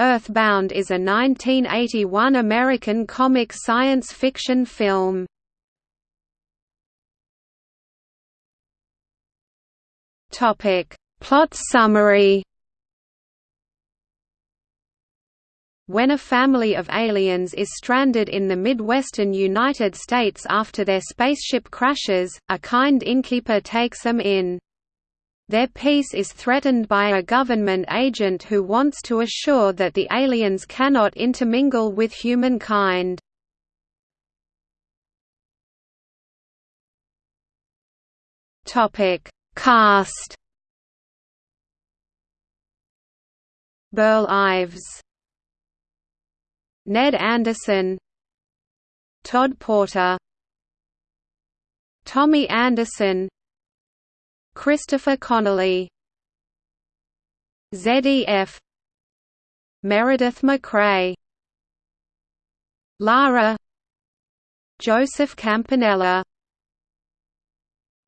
Earthbound is a 1981 American comic science fiction film. Topic: Plot summary. When a family of aliens is stranded in the Midwestern United States after their spaceship crashes, a kind innkeeper takes them in. Their peace is threatened by a government agent who wants to assure that the aliens cannot intermingle with humankind. Topic: Cast. Burl Ives, Ned Anderson, Todd Porter, Tommy Anderson, Christopher Connelly. ZEF Meredith MacRae. Lara. Joseph Campanella.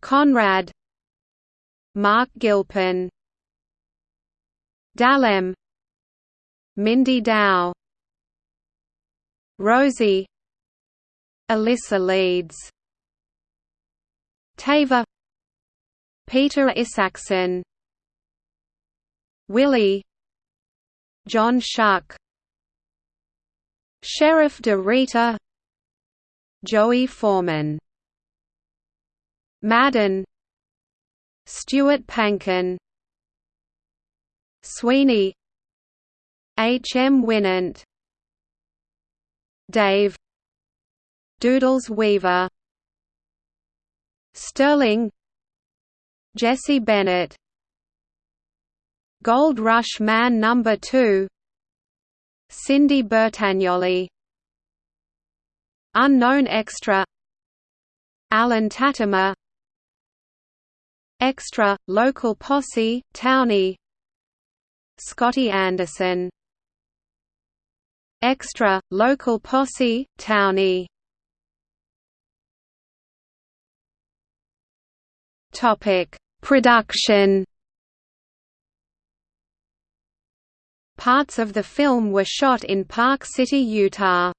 Conrad. Marc Gilpin. Dalem. Mindy Dow. Rosie. Alyssa Leeds. Tava Peter Isacksen. Willie. John Schuck. Sheriff de Rita. Joey Forman. Madden. Stuart Pankin. Sweeney. H. M. Wynant Dave. Doodles Weaver. Sterling Jesse Bennett. Gold Rush Man Number 2 Cindy Bertagnoli. Unknown Extra. Alan Tatimer. Extra, Local Posse, Townie. Scotty Anderson. Extra, Local Posse, Townie. Topic Production Parts of the film were shot in Park City, Utah.